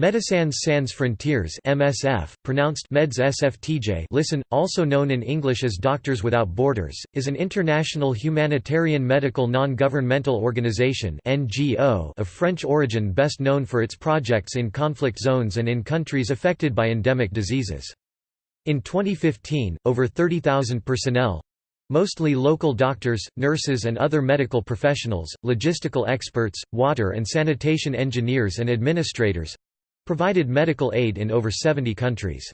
Médecins Sans Frontières (MSF), pronounced Meds SFTJ, listen, also known in English as Doctors Without Borders, is an international humanitarian medical non-governmental organization (NGO) of French origin, best known for its projects in conflict zones and in countries affected by endemic diseases. In 2015, over 30,000 personnel mostly local doctors, nurses and other medical professionals, logistical experts, water and sanitation engineers and administrators provided medical aid in over 70 countries.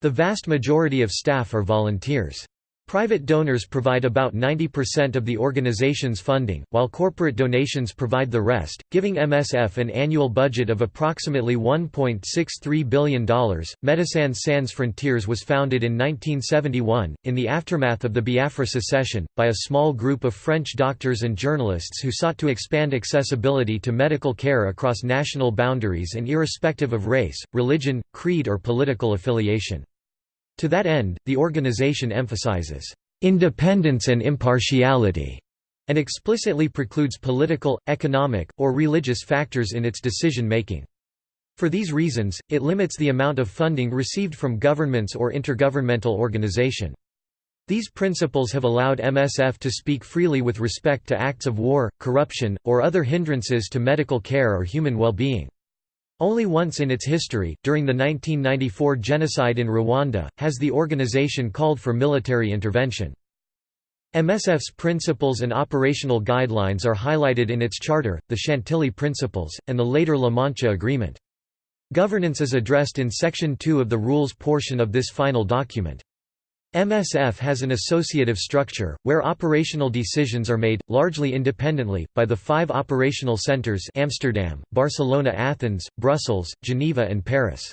The vast majority of staff are volunteers. Private donors provide about 90% of the organization's funding, while corporate donations provide the rest, giving MSF an annual budget of approximately $1.63 billion. Médecins Sans Frontières was founded in 1971, in the aftermath of the Biafra secession, by a small group of French doctors and journalists who sought to expand accessibility to medical care across national boundaries and irrespective of race, religion, creed, or political affiliation. To that end, the organization emphasizes independence and impartiality and explicitly precludes political, economic, or religious factors in its decision-making. For these reasons, it limits the amount of funding received from governments or intergovernmental organization. These principles have allowed MSF to speak freely with respect to acts of war, corruption, or other hindrances to medical care or human well-being. Only once in its history, during the 1994 genocide in Rwanda, has the organization called for military intervention. MSF's principles and operational guidelines are highlighted in its charter, the Chantilly Principles, and the later La Mancha Agreement. Governance is addressed in Section 2 of the Rules portion of this final document. MSF has an associative structure, where operational decisions are made, largely independently, by the five operational centers Amsterdam, Barcelona Athens, Brussels, Geneva and Paris.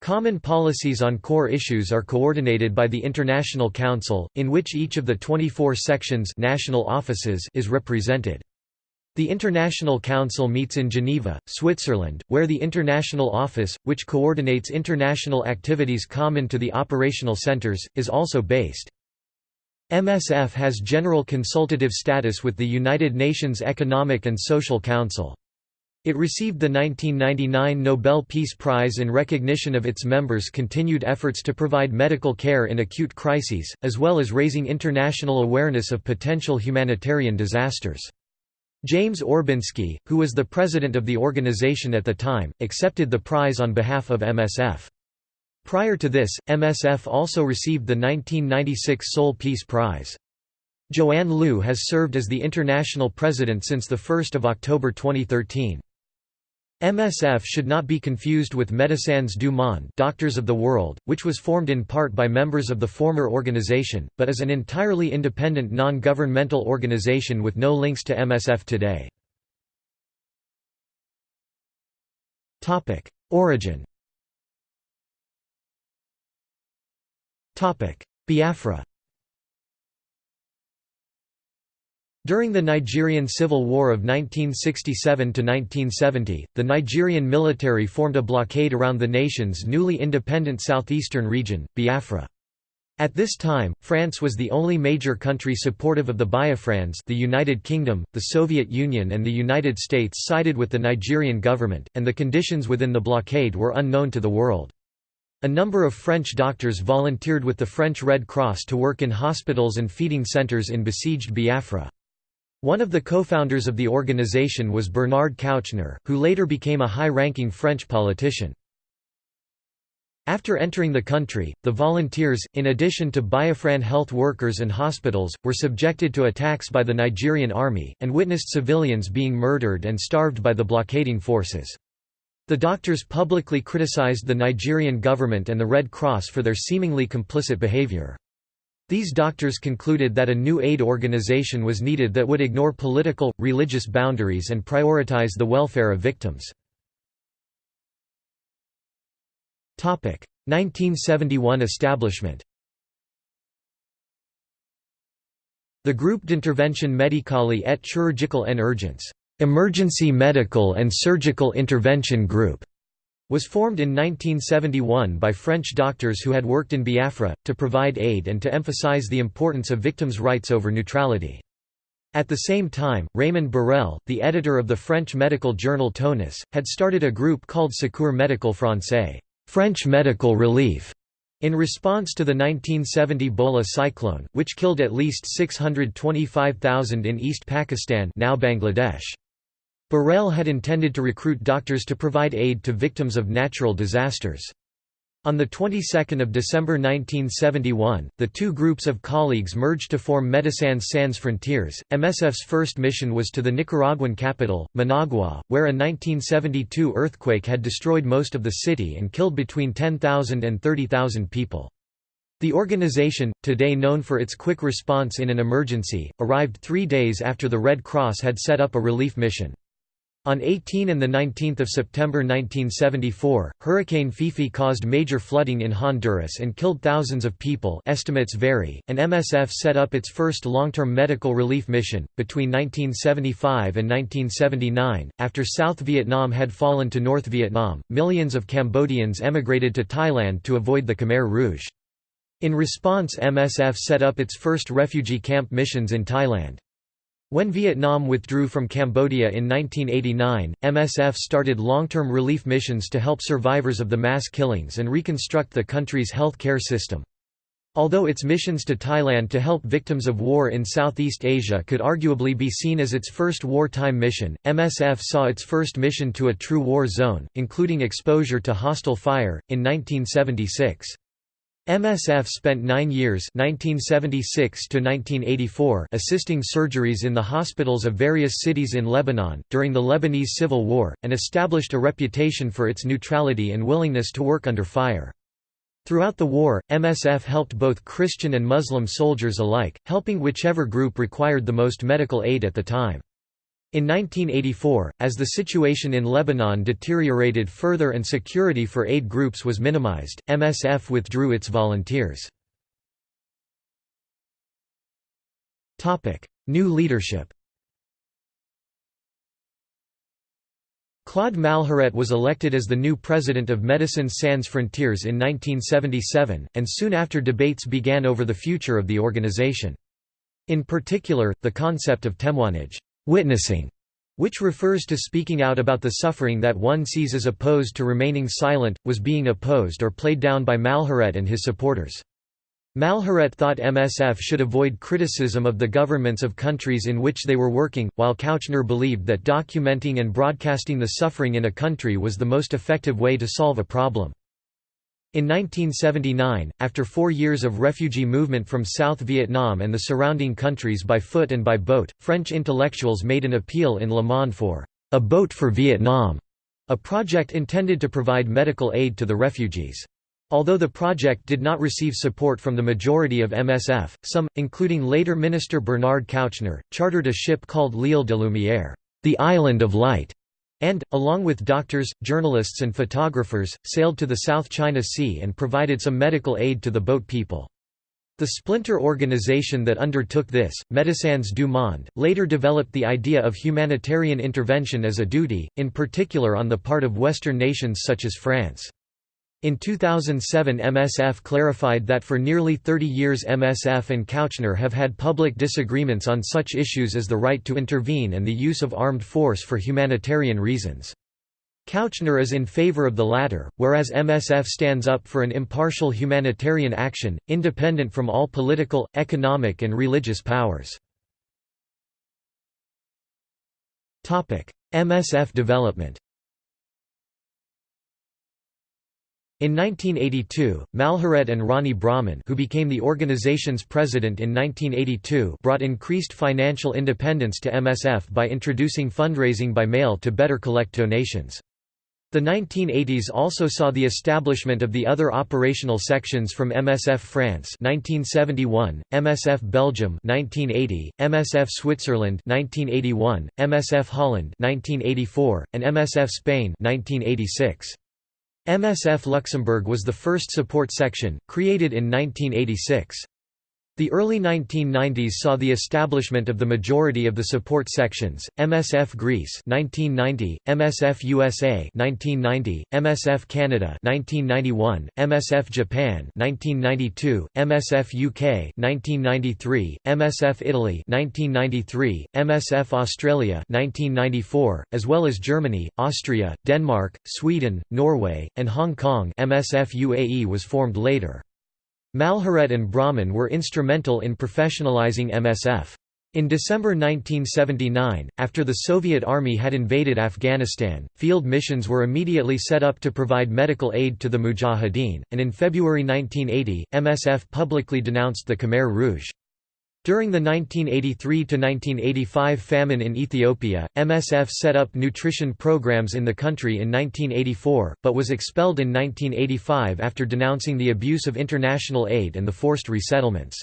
Common policies on core issues are coordinated by the International Council, in which each of the 24 sections national offices is represented. The International Council meets in Geneva, Switzerland, where the International Office, which coordinates international activities common to the operational centers, is also based. MSF has general consultative status with the United Nations Economic and Social Council. It received the 1999 Nobel Peace Prize in recognition of its members' continued efforts to provide medical care in acute crises, as well as raising international awareness of potential humanitarian disasters. James Orbinski, who was the president of the organization at the time, accepted the prize on behalf of MSF. Prior to this, MSF also received the 1996 Seoul Peace Prize. Joanne Liu has served as the international president since 1 October 2013. MSF should not be confused with Médecins du Monde Doctors of the World, which was formed in part by members of the former organization, but is an entirely independent non-governmental organization with no links to MSF today. Origin Biafra During the Nigerian Civil War of 1967–1970, the Nigerian military formed a blockade around the nation's newly independent southeastern region, Biafra. At this time, France was the only major country supportive of the Biafrans the United Kingdom, the Soviet Union and the United States sided with the Nigerian government, and the conditions within the blockade were unknown to the world. A number of French doctors volunteered with the French Red Cross to work in hospitals and feeding centers in besieged Biafra. One of the co-founders of the organization was Bernard Kouchner, who later became a high-ranking French politician. After entering the country, the volunteers, in addition to Biafran health workers and hospitals, were subjected to attacks by the Nigerian army, and witnessed civilians being murdered and starved by the blockading forces. The doctors publicly criticized the Nigerian government and the Red Cross for their seemingly complicit behavior. These doctors concluded that a new aid organization was needed that would ignore political, religious boundaries and prioritize the welfare of victims. 1971 establishment The Groupe d'intervention médicale et chirurgicale en urgence Emergency Medical and Surgical Intervention Group was formed in 1971 by French doctors who had worked in Biafra, to provide aid and to emphasize the importance of victims' rights over neutrality. At the same time, Raymond Borel, the editor of the French medical journal Tonus, had started a group called Secours Medical Français French Medical Relief", in response to the 1970 Bhola cyclone, which killed at least 625,000 in East Pakistan now Bangladesh. Borel had intended to recruit doctors to provide aid to victims of natural disasters. On the 22nd of December 1971, the two groups of colleagues merged to form Médecins Sans Frontières. MSF's first mission was to the Nicaraguan capital, Managua, where a 1972 earthquake had destroyed most of the city and killed between 10,000 and 30,000 people. The organization, today known for its quick response in an emergency, arrived three days after the Red Cross had set up a relief mission. On 18 and 19 September 1974, Hurricane Fifi caused major flooding in Honduras and killed thousands of people estimates vary, and MSF set up its first long-term medical relief mission. Between 1975 and 1979, after South Vietnam had fallen to North Vietnam, millions of Cambodians emigrated to Thailand to avoid the Khmer Rouge. In response MSF set up its first refugee camp missions in Thailand. When Vietnam withdrew from Cambodia in 1989, MSF started long-term relief missions to help survivors of the mass killings and reconstruct the country's health care system. Although its missions to Thailand to help victims of war in Southeast Asia could arguably be seen as its first wartime mission, MSF saw its first mission to a true war zone, including exposure to hostile fire, in 1976. MSF spent nine years 1976 assisting surgeries in the hospitals of various cities in Lebanon, during the Lebanese Civil War, and established a reputation for its neutrality and willingness to work under fire. Throughout the war, MSF helped both Christian and Muslim soldiers alike, helping whichever group required the most medical aid at the time. In 1984, as the situation in Lebanon deteriorated further and security for aid groups was minimized, MSF withdrew its volunteers. New leadership Claude Malhuret was elected as the new president of Médecins Sans Frontières in 1977, and soon after debates began over the future of the organization. In particular, the concept of témoignage witnessing, which refers to speaking out about the suffering that one sees as opposed to remaining silent, was being opposed or played down by Malhuret and his supporters. Malhuret thought MSF should avoid criticism of the governments of countries in which they were working, while Kouchner believed that documenting and broadcasting the suffering in a country was the most effective way to solve a problem. In 1979, after four years of refugee movement from South Vietnam and the surrounding countries by foot and by boat, French intellectuals made an appeal in Le Monde for a boat for Vietnam, a project intended to provide medical aid to the refugees. Although the project did not receive support from the majority of MSF, some, including later Minister Bernard Kouchner, chartered a ship called L'Île de Lumière, the Island of Light, and, along with doctors, journalists and photographers, sailed to the South China Sea and provided some medical aid to the boat people. The splinter organization that undertook this, Médecins du Monde, later developed the idea of humanitarian intervention as a duty, in particular on the part of Western nations such as France. In 2007 MSF clarified that for nearly 30 years MSF and Kouchner have had public disagreements on such issues as the right to intervene and the use of armed force for humanitarian reasons. Kouchner is in favor of the latter, whereas MSF stands up for an impartial humanitarian action, independent from all political, economic and religious powers. MSF development In 1982, Malhuret and Rony Brauman who became the organization's president in 1982 brought increased financial independence to MSF by introducing fundraising by mail to better collect donations. The 1980s also saw the establishment of the other operational sections from MSF France 1971, MSF Belgium 1980, MSF Switzerland 1981, MSF Holland 1984, and MSF Spain 1986. MSF Luxembourg was the first support section, created in 1986. The early 1990s saw the establishment of the majority of the support sections: MSF Greece (1990), MSF USA (1990), MSF Canada (1991), MSF Japan (1992), MSF UK (1993), MSF Italy (1993), MSF Australia (1994), as well as Germany, Austria, Denmark, Sweden, Norway, and Hong Kong. MSF UAE was formed later. Malhuret and Brauman were instrumental in professionalizing MSF. In December 1979, after the Soviet Army had invaded Afghanistan, field missions were immediately set up to provide medical aid to the Mujahideen, and in February 1980, MSF publicly denounced the Khmer Rouge. During the 1983–1985 famine in Ethiopia, MSF set up nutrition programs in the country in 1984, but was expelled in 1985 after denouncing the abuse of international aid and the forced resettlements.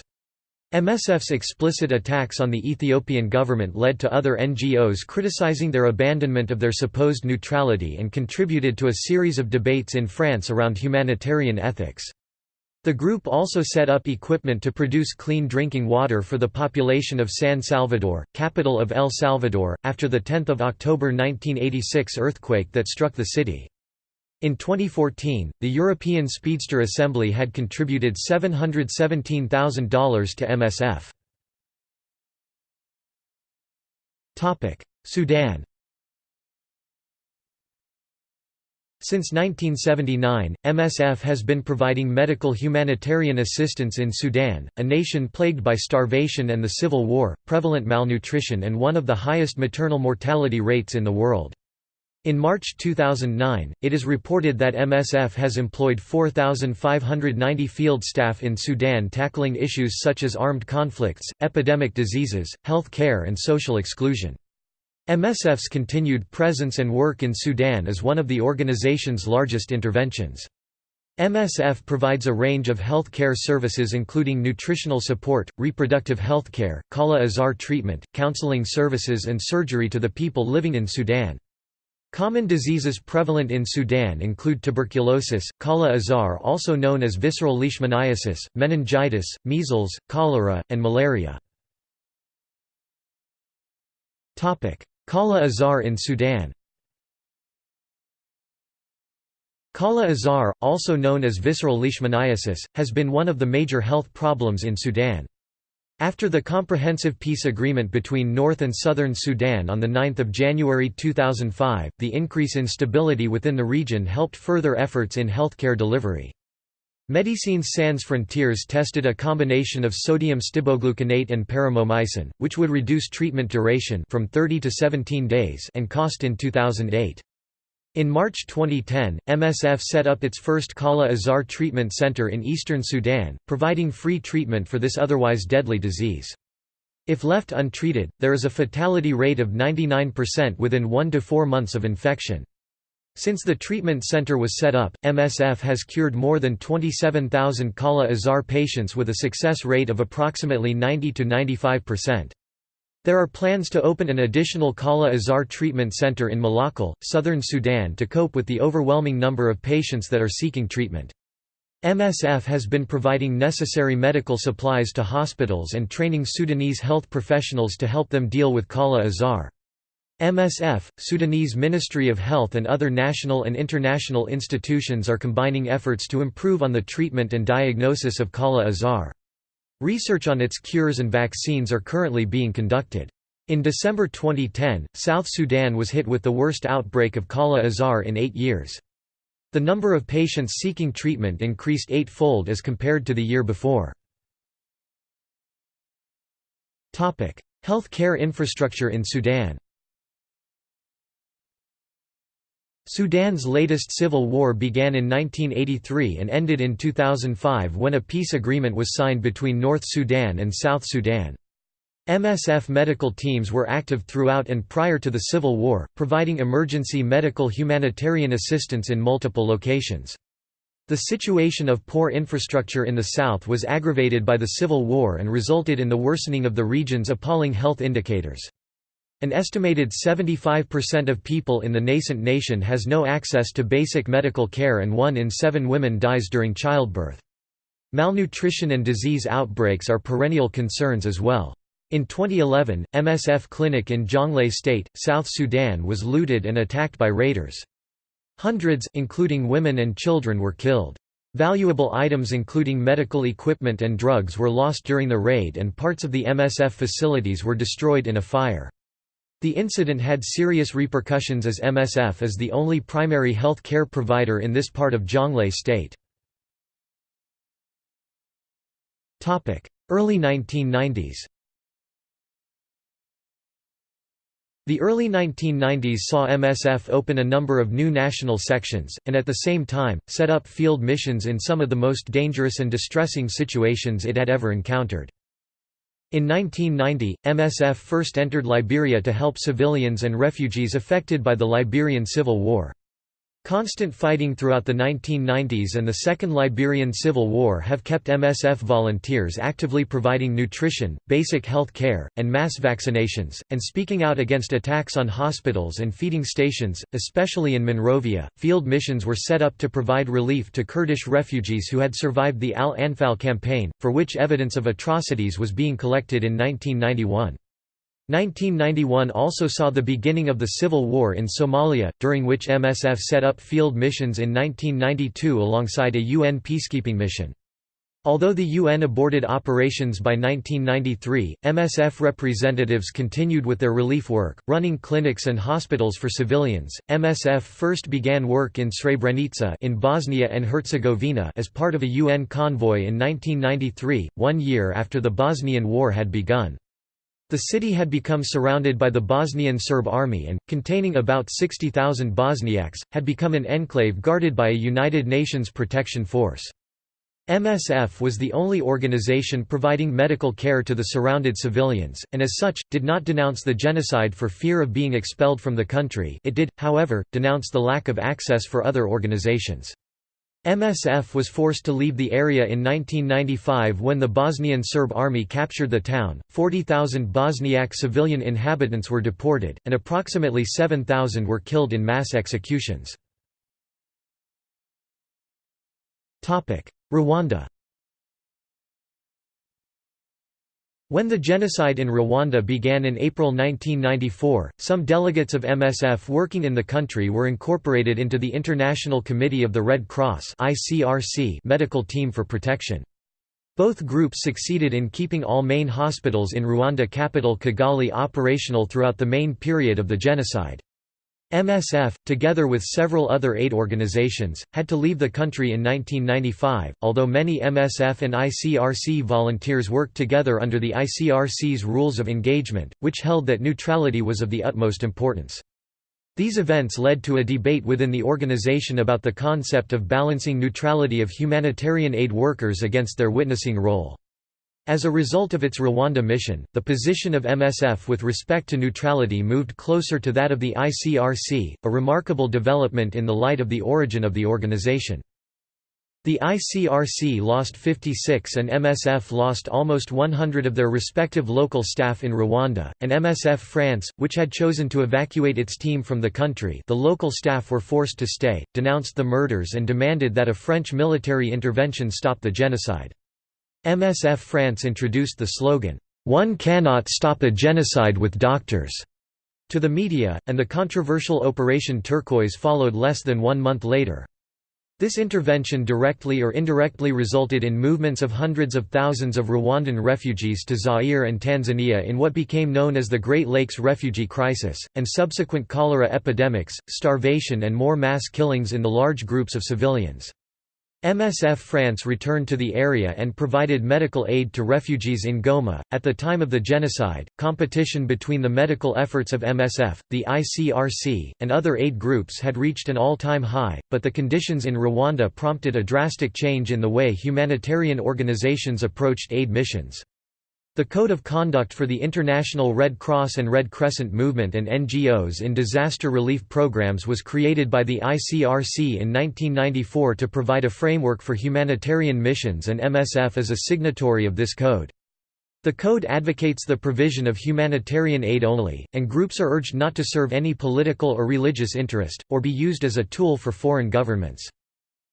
MSF's explicit attacks on the Ethiopian government led to other NGOs criticizing their abandonment of their supposed neutrality and contributed to a series of debates in France around humanitarian ethics. The group also set up equipment to produce clean drinking water for the population of San Salvador, capital of El Salvador, after the 10 October 1986 earthquake that struck the city. In 2014, the European Speedster Assembly had contributed $717,000 to MSF. Sudan Since 1979, MSF has been providing medical humanitarian assistance in Sudan, a nation plagued by starvation and the civil war, prevalent malnutrition and one of the highest maternal mortality rates in the world. In March 2009, it is reported that MSF has employed 4,590 field staff in Sudan tackling issues such as armed conflicts, epidemic diseases, health care and social exclusion. MSF's continued presence and work in Sudan is one of the organization's largest interventions. MSF provides a range of health care services including nutritional support, reproductive health care, Kala Azar treatment, counseling services and surgery to the people living in Sudan. Common diseases prevalent in Sudan include tuberculosis, Kala Azar also known as visceral leishmaniasis, meningitis, measles, cholera, and malaria. Kala Azar in Sudan Kala Azar, also known as visceral leishmaniasis, has been one of the major health problems in Sudan. After the Comprehensive Peace Agreement between North and Southern Sudan on 9 January 2005, the increase in stability within the region helped further efforts in healthcare delivery. Médecins Sans Frontières tested a combination of sodium stibogluconate and paromomycin, which would reduce treatment duration from 30 to 17 days and cost in 2008. In March 2010, MSF set up its first Kala Azar treatment center in eastern Sudan, providing free treatment for this otherwise deadly disease. If left untreated, there is a fatality rate of 99% within 1 to 4 months of infection. Since the treatment center was set up, MSF has cured more than 27,000 Kala Azar patients with a success rate of approximately 90 to 95%. There are plans to open an additional Kala Azar treatment center in Malakal, southern Sudan to cope with the overwhelming number of patients that are seeking treatment. MSF has been providing necessary medical supplies to hospitals and training Sudanese health professionals to help them deal with Kala Azar. MSF, Sudanese Ministry of Health and other national and international institutions are combining efforts to improve on the treatment and diagnosis of Kala Azar. Research on its cures and vaccines are currently being conducted. In December 2010, South Sudan was hit with the worst outbreak of Kala Azar in eight years. The number of patients seeking treatment increased eightfold as compared to the year before. Health care infrastructure in Sudan Sudan's latest civil war began in 1983 and ended in 2005 when a peace agreement was signed between North Sudan and South Sudan. MSF medical teams were active throughout and prior to the civil war, providing emergency medical humanitarian assistance in multiple locations. The situation of poor infrastructure in the south was aggravated by the civil war and resulted in the worsening of the region's appalling health indicators. An estimated 75% of people in the nascent nation has no access to basic medical care and one in seven women dies during childbirth. Malnutrition and disease outbreaks are perennial concerns as well. In 2011, MSF clinic in Jonglei State, South Sudan was looted and attacked by raiders. Hundreds, including women and children were killed. Valuable items including medical equipment and drugs were lost during the raid and parts of the MSF facilities were destroyed in a fire. The incident had serious repercussions as MSF is the only primary health care provider in this part of Jonglei state. Early 1990s The early 1990s saw MSF open a number of new national sections, and at the same time, set up field missions in some of the most dangerous and distressing situations it had ever encountered. In 1990, MSF first entered Liberia to help civilians and refugees affected by the Liberian Civil War. Constant fighting throughout the 1990s and the Second Liberian Civil War have kept MSF volunteers actively providing nutrition, basic health care, and mass vaccinations, and speaking out against attacks on hospitals and feeding stations, especially in Monrovia. Field missions were set up to provide relief to Kurdish refugees who had survived the Al Anfal campaign, for which evidence of atrocities was being collected in 1991. 1991 also saw the beginning of the civil war in Somalia, during which MSF set up field missions in 1992 alongside a UN peacekeeping mission. Although the UN aborted operations by 1993, MSF representatives continued with their relief work, running clinics and hospitals for civilians. MSF first began work in Srebrenica in Bosnia and Herzegovina as part of a UN convoy in 1993, one year after the Bosnian War had begun. The city had become surrounded by the Bosnian Serb army and, containing about 60,000 Bosniaks, had become an enclave guarded by a United Nations protection force. MSF was the only organization providing medical care to the surrounded civilians, and as such, did not denounce the genocide for fear of being expelled from the country it did, however, denounce the lack of access for other organizations. MSF was forced to leave the area in 1995 when the Bosnian Serb army captured the town. 40,000 Bosniak civilian inhabitants were deported, and approximately 7,000 were killed in mass executions. Rwanda When the genocide in Rwanda began in April 1994, some delegates of MSF working in the country were incorporated into the International Committee of the Red Cross medical team for protection. Both groups succeeded in keeping all main hospitals in Rwanda capital Kigali operational throughout the main period of the genocide. MSF, together with several other aid organizations, had to leave the country in 1995, although many MSF and ICRC volunteers worked together under the ICRC's rules of engagement, which held that neutrality was of the utmost importance. These events led to a debate within the organization about the concept of balancing neutrality of humanitarian aid workers against their witnessing role. As a result of its Rwanda mission, the position of MSF with respect to neutrality moved closer to that of the ICRC, a remarkable development in the light of the origin of the organization. The ICRC lost 56 and MSF lost almost 100 of their respective local staff in Rwanda, and MSF France, which had chosen to evacuate its team from the country the local staff were forced to stay, denounced the murders and demanded that a French military intervention stop the genocide. MSF France introduced the slogan, "'One cannot stop a genocide with doctors' to the media, and the controversial Operation Turquoise followed less than one month later. This intervention directly or indirectly resulted in movements of hundreds of thousands of Rwandan refugees to Zaire and Tanzania in what became known as the Great Lakes refugee crisis, and subsequent cholera epidemics, starvation and more mass killings in the large groups of civilians. MSF France returned to the area and provided medical aid to refugees in Goma. At the time of the genocide, competition between the medical efforts of MSF, the ICRC, and other aid groups had reached an all time high, but the conditions in Rwanda prompted a drastic change in the way humanitarian organizations approached aid missions. The Code of Conduct for the International Red Cross and Red Crescent Movement and NGOs in disaster relief programs was created by the ICRC in 1994 to provide a framework for humanitarian missions and MSF is a signatory of this code. The code advocates the provision of humanitarian aid only, and groups are urged not to serve any political or religious interest, or be used as a tool for foreign governments.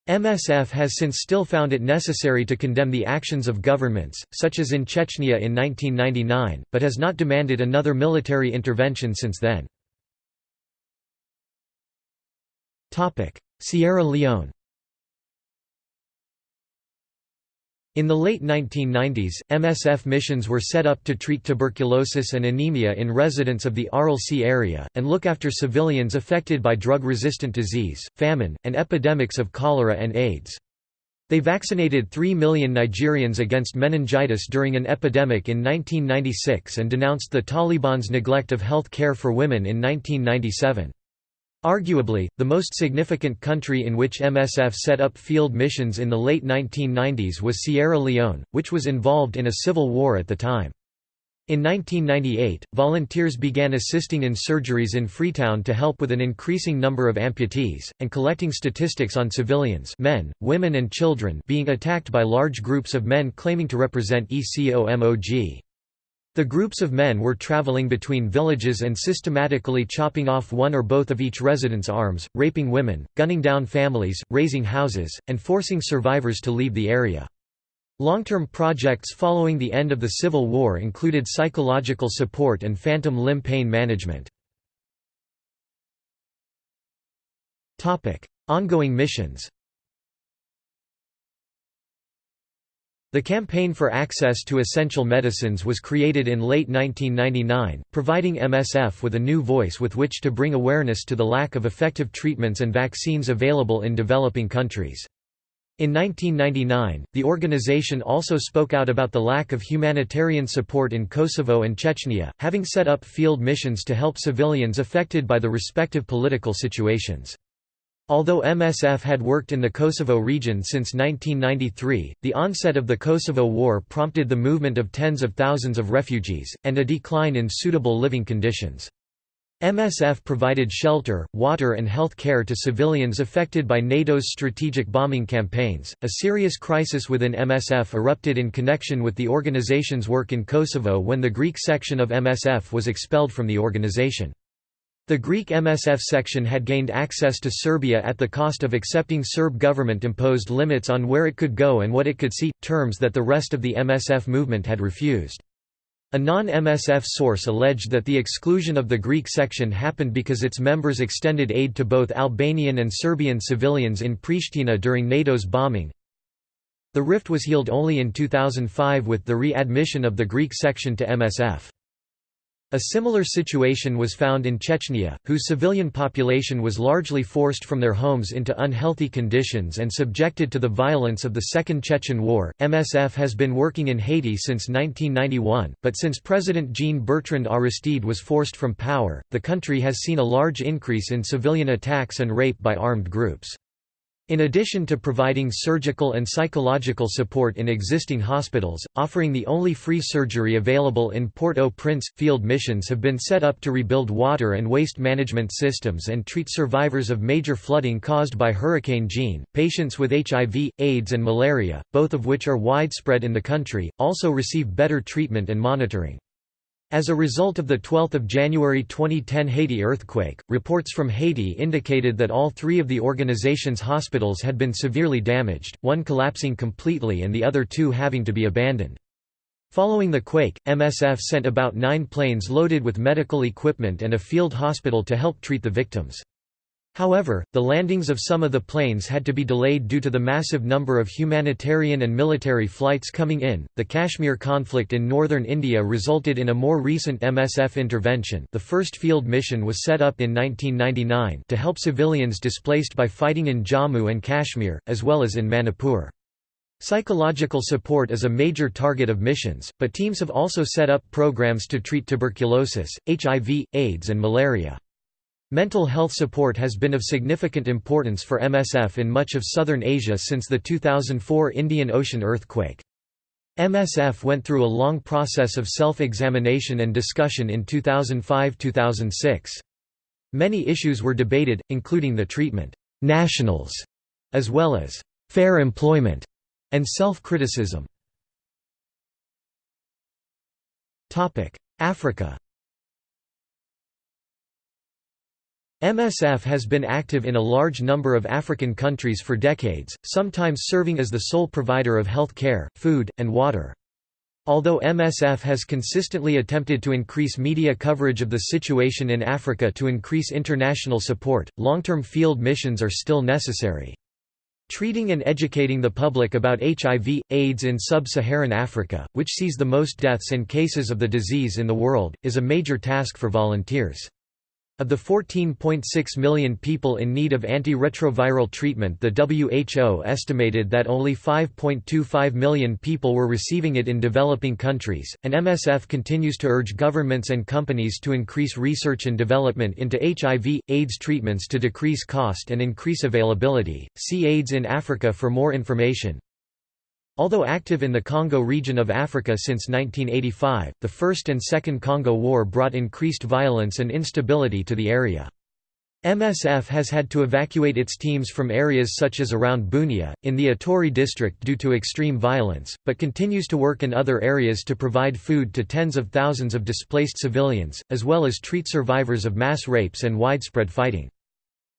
MSF has since still found it necessary to condemn the actions of governments, such as in Chechnya in 1999, but has not demanded another military intervention since then. Sierra Leone In the late 1990s, MSF missions were set up to treat tuberculosis and anemia in residents of the Aral Sea area, and look after civilians affected by drug-resistant disease, famine, and epidemics of cholera and AIDS. They vaccinated 3 million Nigerians against meningitis during an epidemic in 1996 and denounced the Taliban's neglect of health care for women in 1997. Arguably, the most significant country in which MSF set up field missions in the late 1990s was Sierra Leone, which was involved in a civil war at the time. In 1998, volunteers began assisting in surgeries in Freetown to help with an increasing number of amputees, and collecting statistics on civilians men, women and children being attacked by large groups of men claiming to represent ECOMOG. The groups of men were traveling between villages and systematically chopping off one or both of each resident's arms, raping women, gunning down families, razing houses, and forcing survivors to leave the area. Long-term projects following the end of the Civil War included psychological support and phantom limb pain management. Ongoing missions The Campaign for Access to Essential Medicines was created in late 1999, providing MSF with a new voice with which to bring awareness to the lack of effective treatments and vaccines available in developing countries. In 1999, the organization also spoke out about the lack of humanitarian support in Kosovo and Chechnya, having set up field missions to help civilians affected by the respective political situations. Although MSF had worked in the Kosovo region since 1993, the onset of the Kosovo War prompted the movement of tens of thousands of refugees, and a decline in suitable living conditions. MSF provided shelter, water and health care to civilians affected by NATO's strategic bombing campaigns. A serious crisis within MSF erupted in connection with the organization's work in Kosovo when the Greek section of MSF was expelled from the organization. The Greek MSF section had gained access to Serbia at the cost of accepting Serb government-imposed limits on where it could go and what it could see, terms that the rest of the MSF movement had refused. A non-MSF source alleged that the exclusion of the Greek section happened because its members extended aid to both Albanian and Serbian civilians in Pristina during NATO's bombing. The rift was healed only in 2005 with the re-admission of the Greek section to MSF. A similar situation was found in Chechnya, whose civilian population was largely forced from their homes into unhealthy conditions and subjected to the violence of the Second Chechen War. MSF has been working in Haiti since 1991, but since President Jean-Bertrand Aristide was forced from power, the country has seen a large increase in civilian attacks and rape by armed groups. In addition to providing surgical and psychological support in existing hospitals, offering the only free surgery available in Port-au-Prince, field missions have been set up to rebuild water and waste management systems and treat survivors of major flooding caused by Hurricane Jeanne. Patients with HIV, AIDS and malaria, both of which are widespread in the country, also receive better treatment and monitoring. As a result of the 12 January 2010 Haiti earthquake, reports from Haiti indicated that all three of the organization's hospitals had been severely damaged, one collapsing completely and the other two having to be abandoned. Following the quake, MSF sent about nine planes loaded with medical equipment and a field hospital to help treat the victims. However, the landings of some of the planes had to be delayed due to the massive number of humanitarian and military flights coming in. The Kashmir conflict in northern India resulted in a more recent MSF intervention. The first field mission was set up in 1999 to help civilians displaced by fighting in Jammu and Kashmir, as well as in Manipur. Psychological support is a major target of missions, but teams have also set up programs to treat tuberculosis, HIV, AIDS and malaria. Mental health support has been of significant importance for MSF in much of southern Asia since the 2004 Indian Ocean earthquake. MSF went through a long process of self-examination and discussion in 2005–2006. Many issues were debated, including the treatment nationals, as well as fair employment and self-criticism. Africa MSF has been active in a large number of African countries for decades, sometimes serving as the sole provider of health care, food, and water. Although MSF has consistently attempted to increase media coverage of the situation in Africa to increase international support, long-term field missions are still necessary. Treating and educating the public about HIV, AIDS in sub-Saharan Africa, which sees the most deaths and cases of the disease in the world, is a major task for volunteers. Of the 14.6 million people in need of antiretroviral treatment the WHO estimated that only 5.25 million people were receiving it in developing countries, and MSF continues to urge governments and companies to increase research and development into HIV, AIDS treatments to decrease cost and increase availability. See AIDS in Africa for more information. Although active in the Congo region of Africa since 1985, the First and Second Congo War brought increased violence and instability to the area. MSF has had to evacuate its teams from areas such as around Bunia, in the Ituri district due to extreme violence, but continues to work in other areas to provide food to tens of thousands of displaced civilians, as well as treat survivors of mass rapes and widespread fighting.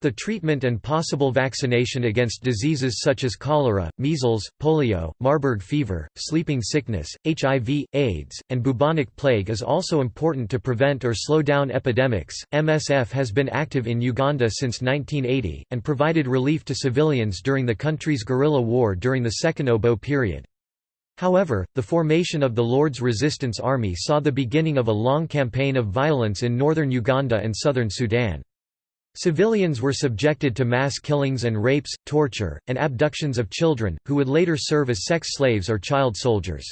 The treatment and possible vaccination against diseases such as cholera, measles, polio, Marburg fever, sleeping sickness, HIV, AIDS, and bubonic plague is also important to prevent or slow down epidemics. MSF has been active in Uganda since 1980 and provided relief to civilians during the country's guerrilla war during the Second Obote period. However, the formation of the Lord's Resistance Army saw the beginning of a long campaign of violence in northern Uganda and southern Sudan. Civilians were subjected to mass killings and rapes, torture, and abductions of children, who would later serve as sex slaves or child soldiers.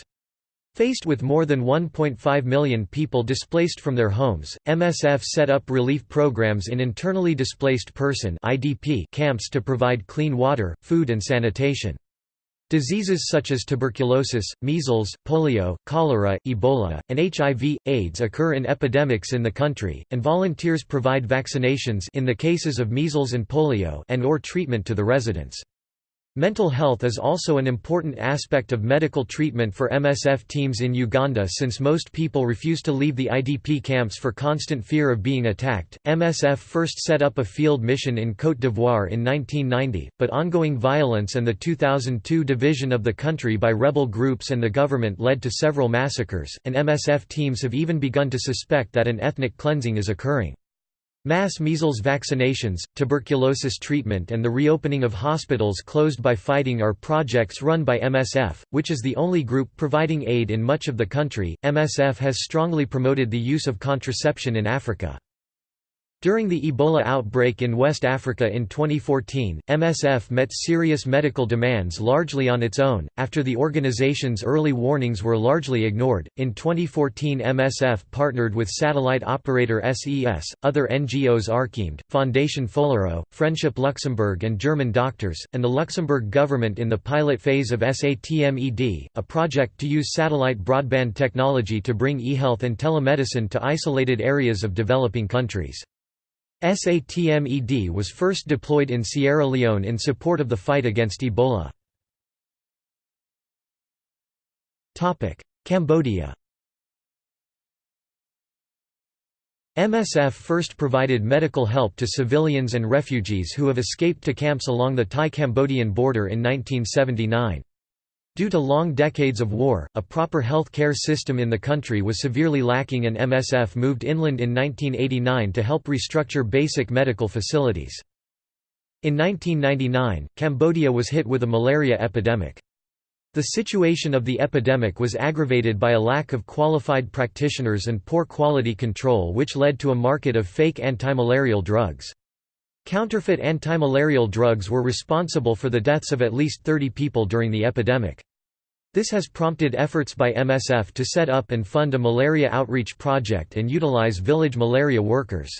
Faced with more than 1.5 million people displaced from their homes, MSF set up relief programs in internally displaced person camps to provide clean water, food and sanitation. Diseases such as tuberculosis, measles, polio, cholera, Ebola, and HIV, AIDS occur in epidemics in the country, and volunteers provide vaccinations in the cases of measles and polio and or treatment to the residents. Mental health is also an important aspect of medical treatment for MSF teams in Uganda since most people refuse to leave the IDP camps for constant fear of being attacked. MSF first set up a field mission in Côte d'Ivoire in 1990, but ongoing violence and the 2002 division of the country by rebel groups and the government led to several massacres, and MSF teams have even begun to suspect that an ethnic cleansing is occurring. Mass measles vaccinations, tuberculosis treatment and the reopening of hospitals closed by fighting are projects run by MSF, which is the only group providing aid in much of the country. MSF has strongly promoted the use of contraception in Africa. During the Ebola outbreak in West Africa in 2014, MSF met serious medical demands largely on its own, after the organization's early warnings were largely ignored. In 2014, MSF partnered with satellite operator SES, other NGOs Archemed, Fondation Follereau, Friendship Luxembourg, and German doctors, and the Luxembourg government in the pilot phase of SATMED, a project to use satellite broadband technology to bring e-health and telemedicine to isolated areas of developing countries. SATMED was first deployed in Sierra Leone in support of the fight against Ebola. Cambodia MSF first provided medical help to civilians and refugees who have escaped to camps along the Thai-Cambodian border in 1979. Due to long decades of war, a proper health care system in the country was severely lacking and MSF moved inland in 1989 to help restructure basic medical facilities. In 1999, Cambodia was hit with a malaria epidemic. The situation of the epidemic was aggravated by a lack of qualified practitioners and poor quality control which led to a market of fake antimalarial drugs. Counterfeit antimalarial drugs were responsible for the deaths of at least 30 people during the epidemic. This has prompted efforts by MSF to set up and fund a malaria outreach project and utilize village malaria workers.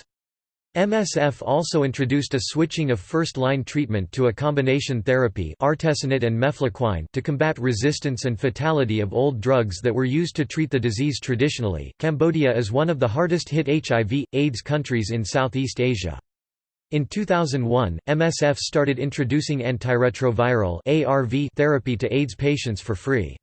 MSF also introduced a switching of first-line treatment to a combination therapy artesunate and mefloquine to combat resistance and fatality of old drugs that were used to treat the disease traditionally. Cambodia is one of the hardest hit HIV AIDS countries in Southeast Asia. In 2001, MSF started introducing antiretroviral ARV therapy to AIDS patients for free.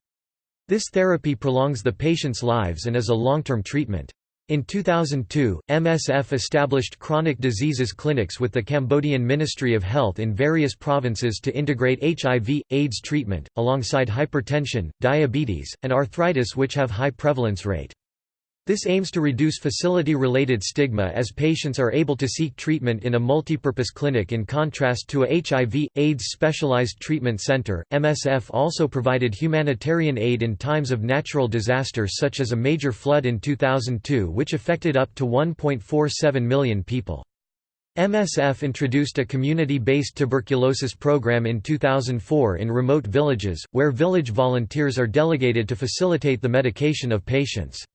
This therapy prolongs the patient's lives and is a long-term treatment. In 2002, MSF established chronic diseases clinics with the Cambodian Ministry of Health in various provinces to integrate HIV, AIDS treatment, alongside hypertension, diabetes, and arthritis which have high prevalence rate. This aims to reduce facility-related stigma as patients are able to seek treatment in a multipurpose clinic in contrast to a HIV, AIDS specialized treatment center. MSF also provided humanitarian aid in times of natural disaster such as a major flood in 2002 which affected up to 1.47 million people. MSF introduced a community-based tuberculosis program in 2004 in remote villages, where village volunteers are delegated to facilitate the medication of patients.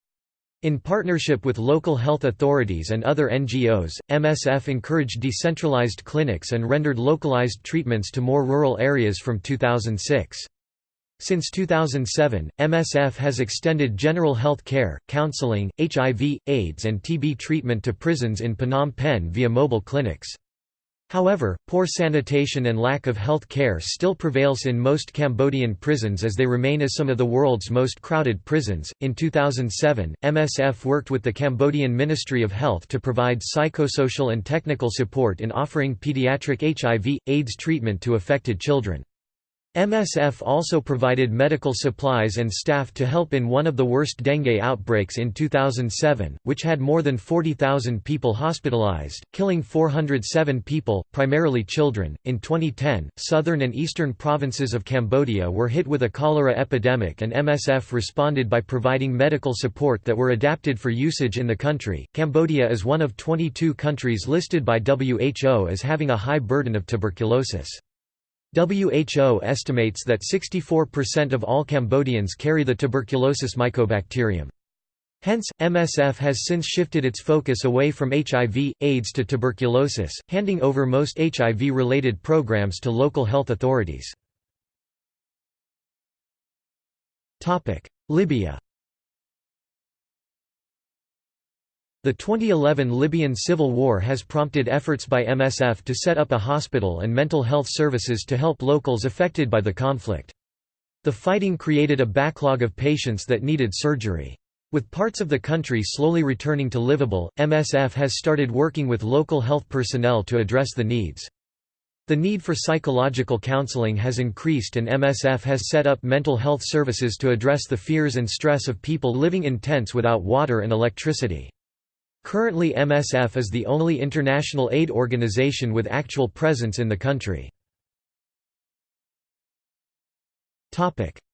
In partnership with local health authorities and other NGOs, MSF encouraged decentralized clinics and rendered localized treatments to more rural areas from 2006. Since 2007, MSF has extended general health care, counseling, HIV, AIDS and TB treatment to prisons in Phnom Penh via mobile clinics. However, poor sanitation and lack of health care still prevails in most Cambodian prisons as they remain as some of the world's most crowded prisons. In 2007, MSF worked with the Cambodian Ministry of Health to provide psychosocial and technical support in offering pediatric HIV AIDS treatment to affected children. MSF also provided medical supplies and staff to help in one of the worst dengue outbreaks in 2007, which had more than 40,000 people hospitalized, killing 407 people, primarily children. In 2010, southern and eastern provinces of Cambodia were hit with a cholera epidemic, and MSF responded by providing medical support that were adapted for usage in the country. Cambodia is one of 22 countries listed by WHO as having a high burden of tuberculosis. WHO estimates that 64% of all Cambodians carry the tuberculosis mycobacterium. Hence, MSF has since shifted its focus away from HIV, AIDS to tuberculosis, handing over most HIV-related programs to local health authorities. Libya The 2011 Libyan civil war has prompted efforts by MSF to set up a hospital and mental health services to help locals affected by the conflict. The fighting created a backlog of patients that needed surgery. With parts of the country slowly returning to livable, MSF has started working with local health personnel to address the needs. The need for psychological counseling has increased and MSF has set up mental health services to address the fears and stress of people living in tents without water and electricity. Currently MSF is the only international aid organization with actual presence in the country.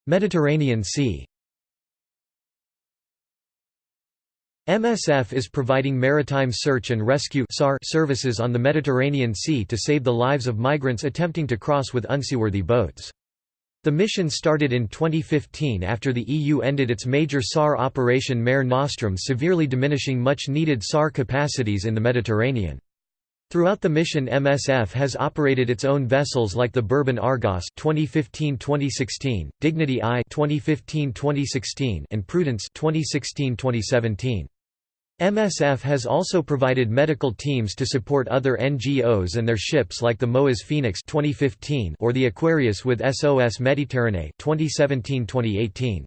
Mediterranean Sea MSF is providing maritime search and rescue services on the Mediterranean Sea to save the lives of migrants attempting to cross with unseaworthy boats. The mission started in 2015 after the EU ended its major SAR operation Mare Nostrum severely diminishing much-needed SAR capacities in the Mediterranean. Throughout the mission MSF has operated its own vessels like the Bourbon Argos 2015-2016, Dignity I 2015-2016 and Prudence 2016-2017. MSF has also provided medical teams to support other NGOs and their ships like the MOAS Phoenix 2015 or the Aquarius with SOS Mediterranee 2017-2018.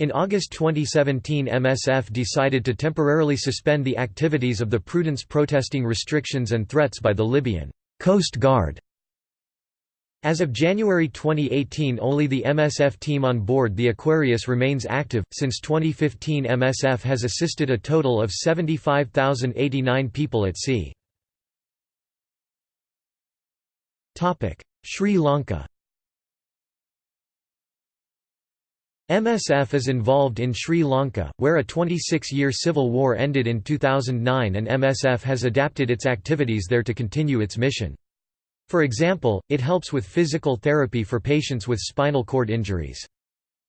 In August 2017 MSF decided to temporarily suspend the activities of the Prudence protesting restrictions and threats by the Libyan Coast Guard as of January 2018 only the MSF team on board the Aquarius remains active. Since 2015 MSF has assisted a total of 75,089 people at sea. Sri Lanka. MSF is involved in Sri Lanka, where a 26-year civil war ended in 2009 and MSF has adapted its activities there to continue its mission. For example, it helps with physical therapy for patients with spinal cord injuries.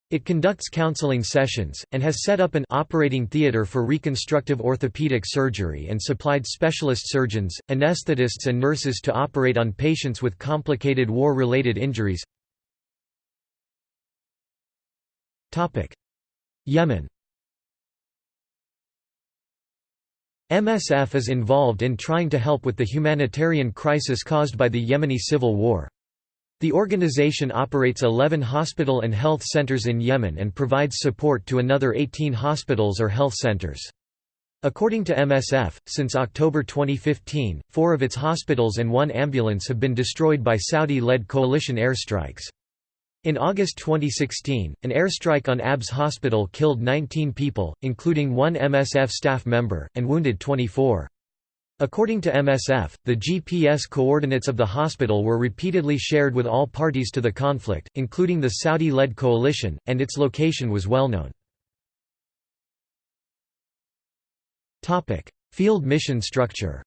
It conducts counseling sessions, and has set up an operating theatre for reconstructive orthopedic surgery and supplied specialist surgeons, anesthetists and nurses to operate on patients with complicated war-related injuries. Yemen MSF is involved in trying to help with the humanitarian crisis caused by the Yemeni civil war. The organization operates 11 hospital and health centers in Yemen and provides support to another 18 hospitals or health centers. According to MSF, since October 2015, four of its hospitals and one ambulance have been destroyed by Saudi-led coalition airstrikes. In August 2016, an airstrike on ABS hospital killed 19 people, including one MSF staff member, and wounded 24. According to MSF, the GPS coordinates of the hospital were repeatedly shared with all parties to the conflict, including the Saudi-led coalition, and its location was well known. Field mission structure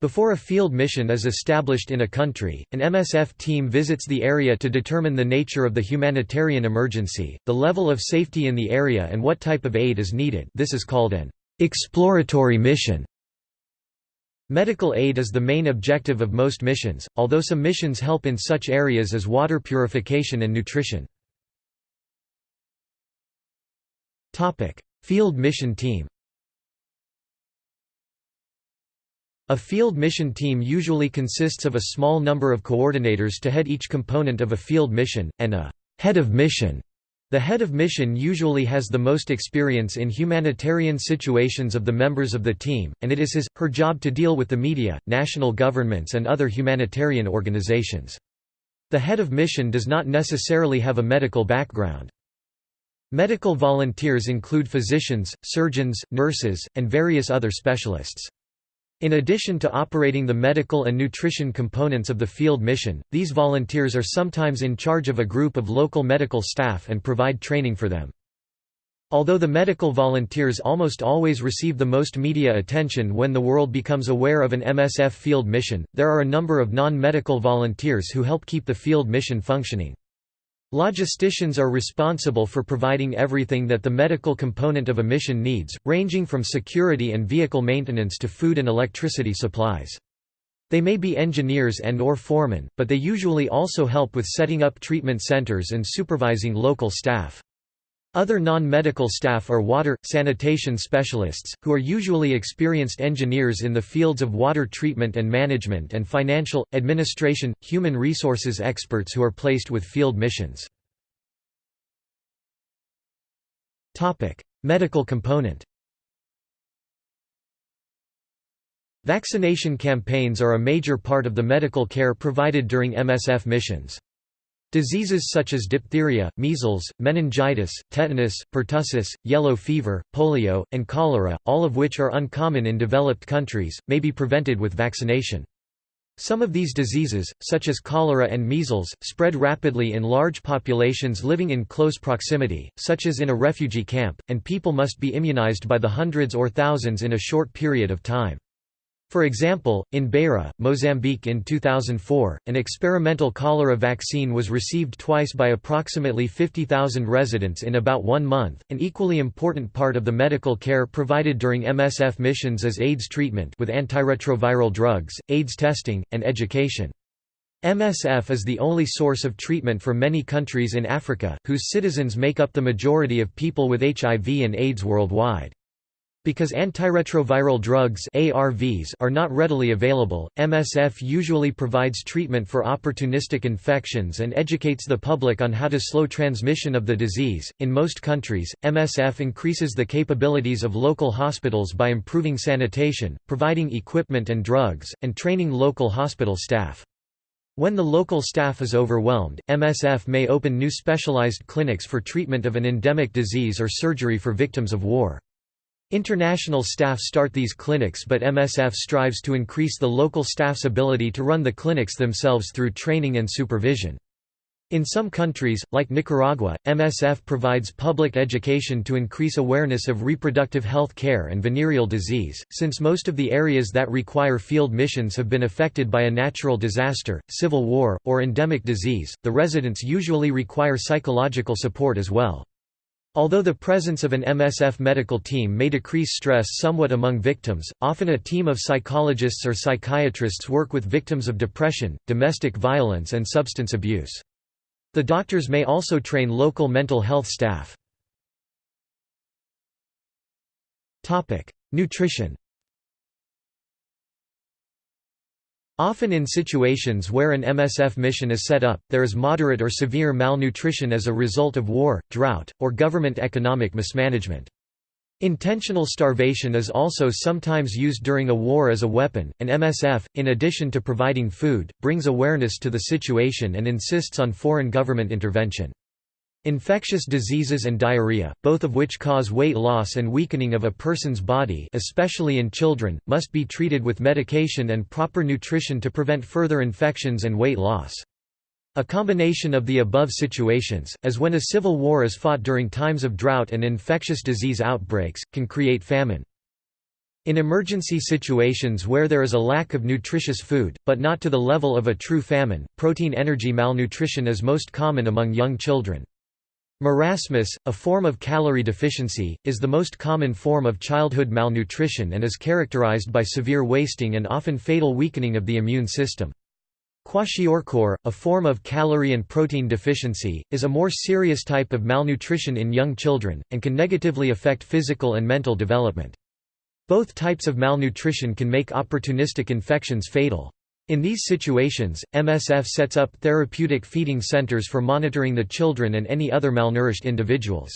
Before a field mission is established in a country, an MSF team visits the area to determine the nature of the humanitarian emergency, the level of safety in the area and what type of aid is needed this is called an exploratory mission. Medical aid is the main objective of most missions, although some missions help in such areas as water purification and nutrition. Field mission team A field mission team usually consists of a small number of coordinators to head each component of a field mission, and a head of mission. The head of mission usually has the most experience in humanitarian situations of the members of the team, and it is his, her job to deal with the media, national governments and other humanitarian organizations. The head of mission does not necessarily have a medical background. Medical volunteers include physicians, surgeons, nurses, and various other specialists. In addition to operating the medical and nutrition components of the field mission, these volunteers are sometimes in charge of a group of local medical staff and provide training for them. Although the medical volunteers almost always receive the most media attention when the world becomes aware of an MSF field mission, there are a number of non-medical volunteers who help keep the field mission functioning. Logisticians are responsible for providing everything that the medical component of a mission needs, ranging from security and vehicle maintenance to food and electricity supplies. They may be engineers and or foremen, but they usually also help with setting up treatment centers and supervising local staff. Other non-medical staff are water, sanitation specialists, who are usually experienced engineers in the fields of water treatment and management and financial, administration, human resources experts who are placed with field missions. Medical component Vaccination campaigns are a major part of the medical care provided during MSF missions. Diseases such as diphtheria, measles, meningitis, tetanus, pertussis, yellow fever, polio, and cholera, all of which are uncommon in developed countries, may be prevented with vaccination. Some of these diseases, such as cholera and measles, spread rapidly in large populations living in close proximity, such as in a refugee camp, and people must be immunized by the hundreds or thousands in a short period of time. For example, in Beira, Mozambique in 2004, an experimental cholera vaccine was received twice by approximately 50,000 residents in about one month. An equally important part of the medical care provided during MSF missions is AIDS treatment with antiretroviral drugs, AIDS testing, and education. MSF is the only source of treatment for many countries in Africa, whose citizens make up the majority of people with HIV and AIDS worldwide. Because antiretroviral drugs ARVs are not readily available, MSF usually provides treatment for opportunistic infections and educates the public on how to slow transmission of the disease. In most countries, MSF increases the capabilities of local hospitals by improving sanitation, providing equipment and drugs, and training local hospital staff. When the local staff is overwhelmed, MSF may open new specialized clinics for treatment of an endemic disease or surgery for victims of war. International staff start these clinics but MSF strives to increase the local staff's ability to run the clinics themselves through training and supervision. In some countries, like Nicaragua, MSF provides public education to increase awareness of reproductive health care and venereal disease. Since most of the areas that require field missions have been affected by a natural disaster, civil war, or endemic disease, the residents usually require psychological support as well. Although the presence of an MSF medical team may decrease stress somewhat among victims, often a team of psychologists or psychiatrists work with victims of depression, domestic violence and substance abuse. The doctors may also train local mental health staff. Nutrition Often in situations where an MSF mission is set up, there is moderate or severe malnutrition as a result of war, drought, or government economic mismanagement. Intentional starvation is also sometimes used during a war as a weapon, and MSF, in addition to providing food, brings awareness to the situation and insists on foreign government intervention. Infectious diseases and diarrhea, both of which cause weight loss and weakening of a person's body especially in children, must be treated with medication and proper nutrition to prevent further infections and weight loss. A combination of the above situations, as when a civil war is fought during times of drought and infectious disease outbreaks, can create famine. In emergency situations where there is a lack of nutritious food, but not to the level of a true famine, protein energy malnutrition is most common among young children. Marasmus, a form of calorie deficiency, is the most common form of childhood malnutrition and is characterized by severe wasting and often fatal weakening of the immune system. Kwashiorkor, a form of calorie and protein deficiency, is a more serious type of malnutrition in young children, and can negatively affect physical and mental development. Both types of malnutrition can make opportunistic infections fatal. In these situations, MSF sets up therapeutic feeding centers for monitoring the children and any other malnourished individuals.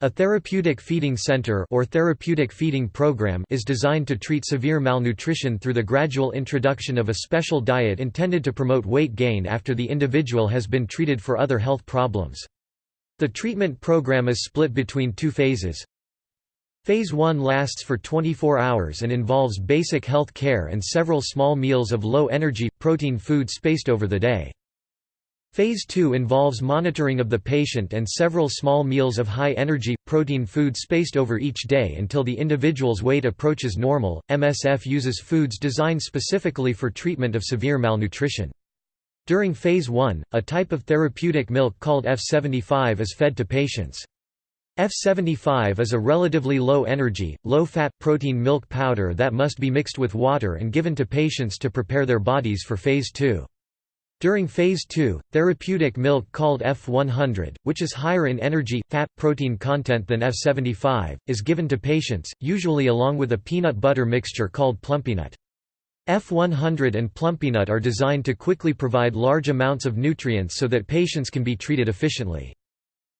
A therapeutic feeding center or therapeutic feeding program is designed to treat severe malnutrition through the gradual introduction of a special diet intended to promote weight gain after the individual has been treated for other health problems. The treatment program is split between two phases. Phase 1 lasts for 24 hours and involves basic health care and several small meals of low-energy, protein food spaced over the day. Phase 2 involves monitoring of the patient and several small meals of high-energy, protein food spaced over each day until the individual's weight approaches normal. MSF uses foods designed specifically for treatment of severe malnutrition. During Phase 1, a type of therapeutic milk called F75 is fed to patients. F75 is a relatively low-energy, low-fat protein milk powder that must be mixed with water and given to patients to prepare their bodies for Phase 2. During Phase 2, therapeutic milk called F100, which is higher in energy, fat, protein content than F75, is given to patients, usually along with a peanut butter mixture called plumpy'nut. F100 and plumpy'nut are designed to quickly provide large amounts of nutrients so that patients can be treated efficiently.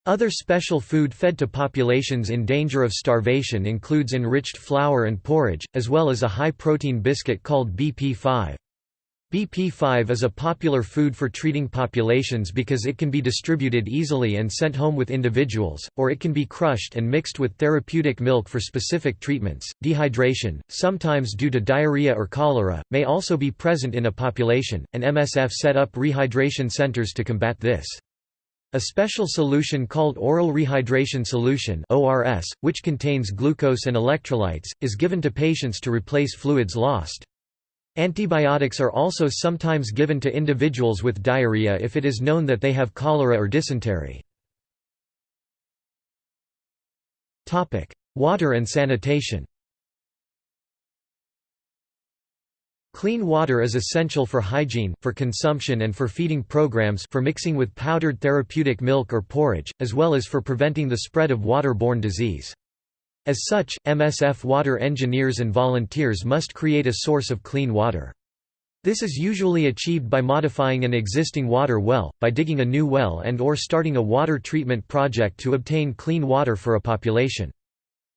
Other special food fed to populations in danger of starvation includes enriched flour and porridge, as well as a high-protein biscuit called BP5. BP5 is a popular food for treating populations because it can be distributed easily and sent home with individuals, or it can be crushed and mixed with therapeutic milk for specific treatments. Dehydration, sometimes due to diarrhea or cholera, may also be present in a population, and MSF set up rehydration centers to combat this. A special solution called oral rehydration solution (ORS), which contains glucose and electrolytes, is given to patients to replace fluids lost. Antibiotics are also sometimes given to individuals with diarrhea if it is known that they have cholera or dysentery. Water and sanitation. Clean water is essential for hygiene, for consumption and for feeding programs for mixing with powdered therapeutic milk or porridge, as well as for preventing the spread of water-borne disease. As such, MSF water engineers and volunteers must create a source of clean water. This is usually achieved by modifying an existing water well, by digging a new well and or starting a water treatment project to obtain clean water for a population.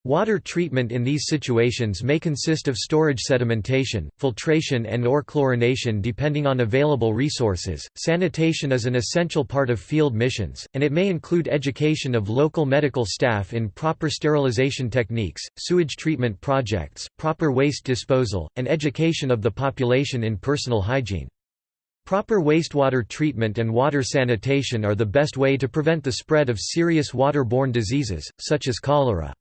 Water treatment in these situations may consist of storage sedimentation, filtration and or chlorination depending on available resources. Sanitation is an essential part of field missions, and it may include education of local medical staff in proper sterilization techniques, sewage treatment projects, proper waste disposal, and education of the population in personal hygiene. Proper wastewater treatment and water sanitation are the best way to prevent the spread of serious waterborne diseases, such as cholera.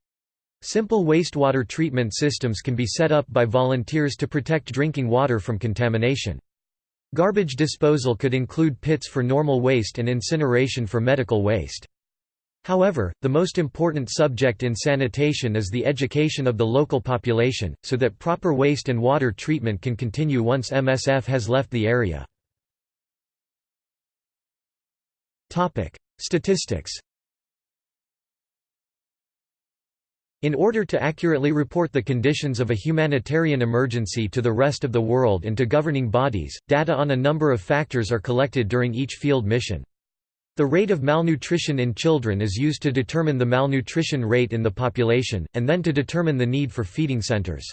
Simple wastewater treatment systems can be set up by volunteers to protect drinking water from contamination. Garbage disposal could include pits for normal waste and incineration for medical waste. However, the most important subject in sanitation is the education of the local population, so that proper waste and water treatment can continue once MSF has left the area. Statistics In order to accurately report the conditions of a humanitarian emergency to the rest of the world and to governing bodies, data on a number of factors are collected during each field mission. The rate of malnutrition in children is used to determine the malnutrition rate in the population, and then to determine the need for feeding centers.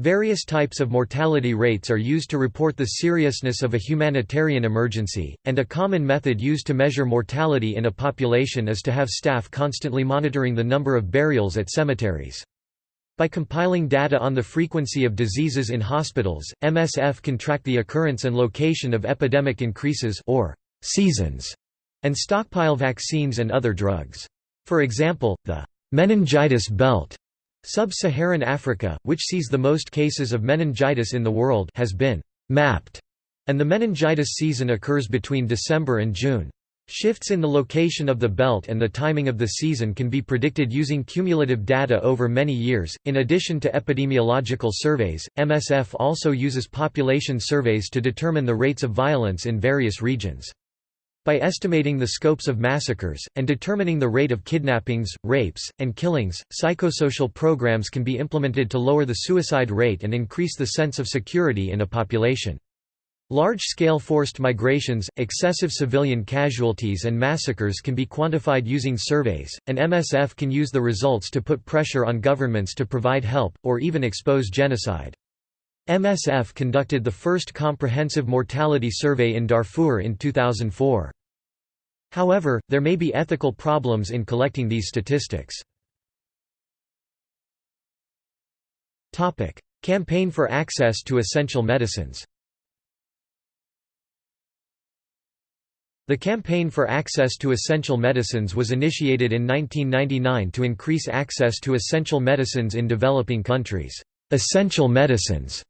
Various types of mortality rates are used to report the seriousness of a humanitarian emergency, and a common method used to measure mortality in a population is to have staff constantly monitoring the number of burials at cemeteries. By compiling data on the frequency of diseases in hospitals, MSF can track the occurrence and location of epidemic increases or seasons, and stockpile vaccines and other drugs. For example, the meningitis belt Sub-Saharan Africa, which sees the most cases of meningitis in the world has been mapped, and the meningitis season occurs between December and June. Shifts in the location of the belt and the timing of the season can be predicted using cumulative data over many years. In addition to epidemiological surveys, MSF also uses population surveys to determine the rates of violence in various regions. By estimating the scopes of massacres, and determining the rate of kidnappings, rapes, and killings, psychosocial programs can be implemented to lower the suicide rate and increase the sense of security in a population. Large-scale forced migrations, excessive civilian casualties and massacres can be quantified using surveys, and MSF can use the results to put pressure on governments to provide help, or even expose genocide. MSF conducted the first comprehensive mortality survey in Darfur in 2004. However, there may be ethical problems in collecting these statistics. Campaign for access to essential medicines The Campaign for Access to Essential Medicines was initiated in 1999 to increase access to essential medicines in developing countries. Essential medicines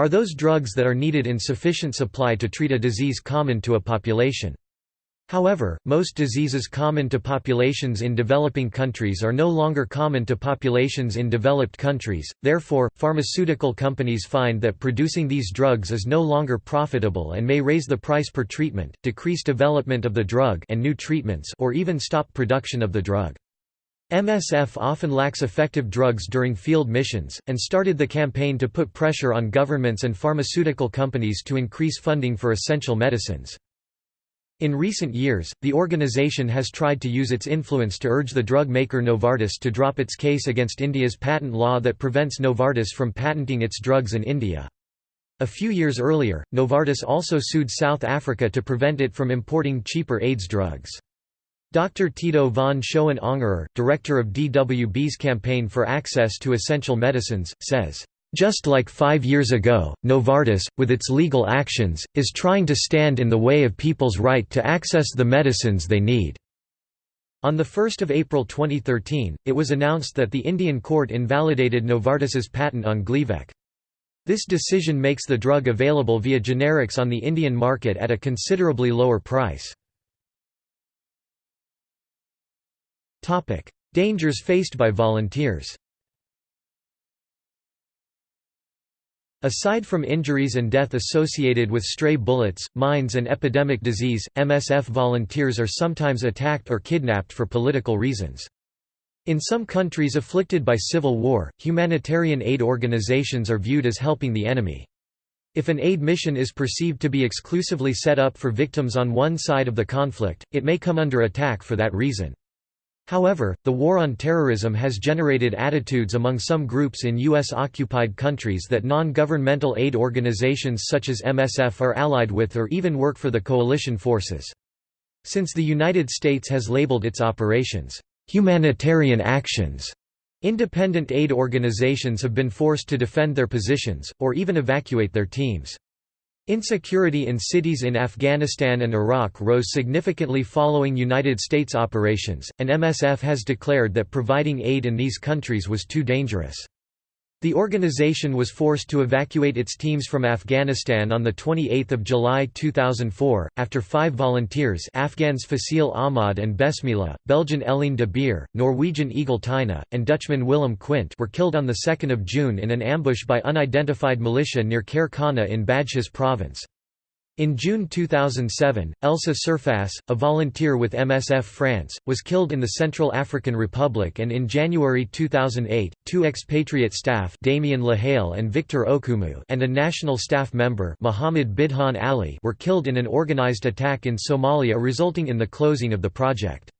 are those drugs that are needed in sufficient supply to treat a disease common to a population. However, most diseases common to populations in developing countries are no longer common to populations in developed countries, therefore, pharmaceutical companies find that producing these drugs is no longer profitable and may raise the price per treatment, decrease development of the drug and new treatments or even stop production of the drug. MSF often lacks effective drugs during field missions, and started the campaign to put pressure on governments and pharmaceutical companies to increase funding for essential medicines. In recent years, the organization has tried to use its influence to urge the drug maker Novartis to drop its case against India's patent law that prevents Novartis from patenting its drugs in India. A few years earlier, Novartis also sued South Africa to prevent it from importing cheaper AIDS drugs. Dr. Tido von Schoen-Angerer, director of DWB's Campaign for Access to Essential Medicines, says, just like five years ago, Novartis, with its legal actions, is trying to stand in the way of people's right to access the medicines they need." On 1 April 2013, it was announced that the Indian court invalidated Novartis's patent on Gleevec. This decision makes the drug available via generics on the Indian market at a considerably lower price. Topic: Dangers faced by volunteers. Aside from injuries and death associated with stray bullets, mines and epidemic disease, MSF volunteers are sometimes attacked or kidnapped for political reasons. In some countries afflicted by civil war, humanitarian aid organizations are viewed as helping the enemy. If an aid mission is perceived to be exclusively set up for victims on one side of the conflict, it may come under attack for that reason. However, the war on terrorism has generated attitudes among some groups in U.S.-occupied countries that non-governmental aid organizations such as MSF are allied with or even work for the coalition forces. Since the United States has labeled its operations, "...humanitarian actions", independent aid organizations have been forced to defend their positions, or even evacuate their teams. Insecurity in cities in Afghanistan and Iraq rose significantly following United States operations, and MSF has declared that providing aid in these countries was too dangerous. The organization was forced to evacuate its teams from Afghanistan on 28 July 2004, after five volunteers Afghans Fasil Ahmad and Besmillah, Belgian Hélène de Beir, Norwegian Egil Tyne, and Dutchman Willem Kwint were killed on 2 June in an ambush by unidentified militia near Khair Khana in Badghis province. In June 2007, Elsa Serfass, a volunteer with MSF France, was killed in the Central African Republic and in January 2008, two expatriate staff Damien Lehalle and Victor Okumu and a national staff member Mohamed Bidhan Ali were killed in an organized attack in Somalia resulting in the closing of the project.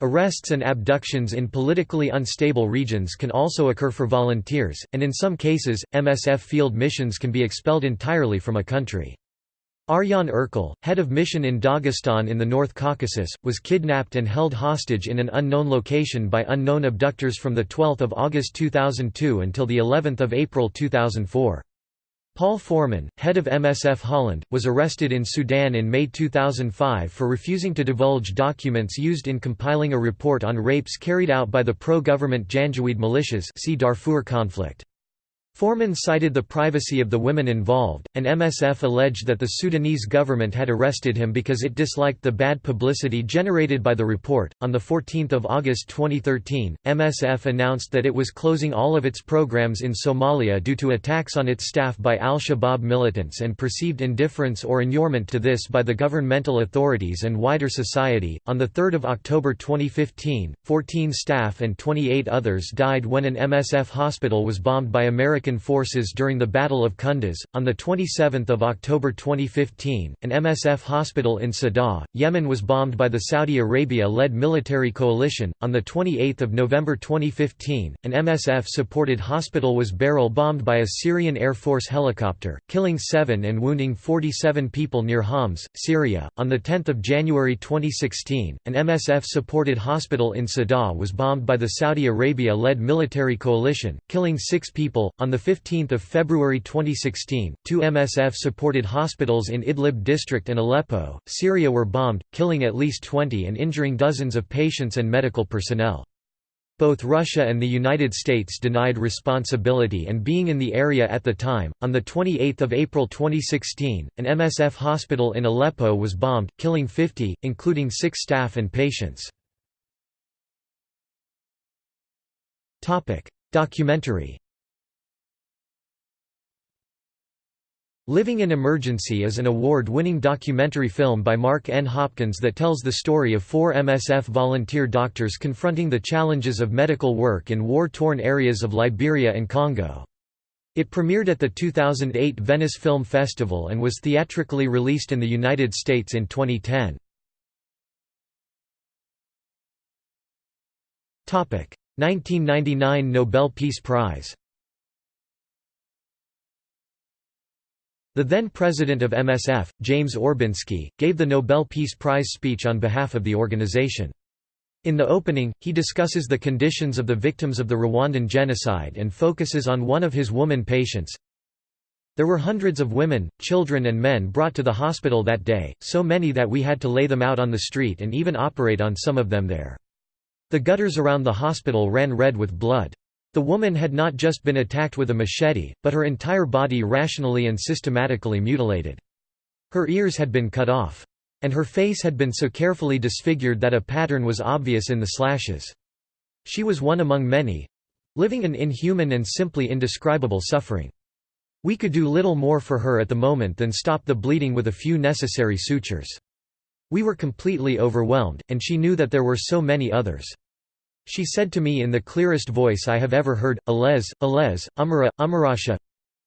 Arrests and abductions in politically unstable regions can also occur for volunteers, and in some cases, MSF field missions can be expelled entirely from a country. Arjan Erkel, head of mission in Dagestan in the North Caucasus, was kidnapped and held hostage in an unknown location by unknown abductors from 12 August 2002 until of April 2004. Paul Foreman, head of MSF Holland, was arrested in Sudan in May 2005 for refusing to divulge documents used in compiling a report on rapes carried out by the pro-government Janjaweed militias see Darfur conflict. Foreman cited the privacy of the women involved, and MSF alleged that the Sudanese government had arrested him because it disliked the bad publicity generated by the report. On the 14th of August 2013, MSF announced that it was closing all of its programs in Somalia due to attacks on its staff by al-Shabaab militants and perceived indifference or inurement to this by the governmental authorities and wider society. On the 3rd of October 2015, 14 staff and 28 others died when an MSF hospital was bombed by American American forces during the Battle of Kunduz. On 27 October 2015, an MSF hospital in Sadah, Yemen was bombed by the Saudi Arabia-led military coalition. On 28 November 2015, an MSF-supported hospital was barrel-bombed by a Syrian Air Force helicopter, killing seven and wounding 47 people near Homs, Syria. On 10 January 2016, an MSF-supported hospital in Sadah was bombed by the Saudi Arabia-led military coalition, killing six people. On 15 February 2016, two MSF-supported hospitals in Idlib district and Aleppo, Syria were bombed, killing at least 20 and injuring dozens of patients and medical personnel. Both Russia and the United States denied responsibility and being in the area at the time. On the 28th of April 2016, an MSF hospital in Aleppo was bombed, killing 50, including 6 staff and patients. Topic: Documentary Living in Emergency is an award-winning documentary film by Mark N. Hopkins that tells the story of four MSF volunteer doctors confronting the challenges of medical work in war-torn areas of Liberia and Congo. It premiered at the 2008 Venice Film Festival and was theatrically released in the United States in 2010. Topic: 1999 Nobel Peace Prize The then president of MSF, James Orbinski, gave the Nobel Peace Prize speech on behalf of the organization. In the opening, he discusses the conditions of the victims of the Rwandan genocide and focuses on one of his woman patients. There were hundreds of women, children and men brought to the hospital that day, so many that we had to lay them out on the street and even operate on some of them there. The gutters around the hospital ran red with blood. The woman had not just been attacked with a machete, but her entire body rationally and systematically mutilated. Her ears had been cut off. And her face had been so carefully disfigured that a pattern was obvious in the slashes. She was one among many—living an inhuman and simply indescribable suffering. We could do little more for her at the moment than stop the bleeding with a few necessary sutures. We were completely overwhelmed, and she knew that there were so many others. She said to me in the clearest voice I have ever heard, Alez, Alez, Umara, Umarasha.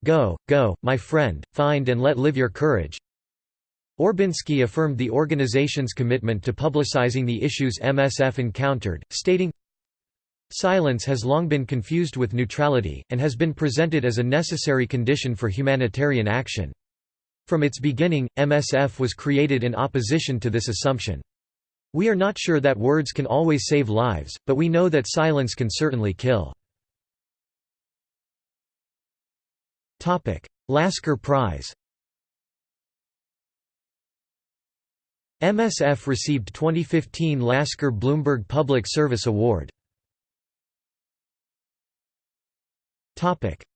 Go, go, my friend, find and let live your courage. Orbinski affirmed the organization's commitment to publicizing the issues MSF encountered, stating, Silence has long been confused with neutrality, and has been presented as a necessary condition for humanitarian action. From its beginning, MSF was created in opposition to this assumption. We are not sure that words can always save lives, but we know that silence can certainly kill. Lasker Prize MSF received 2015 Lasker Bloomberg Public Service Award.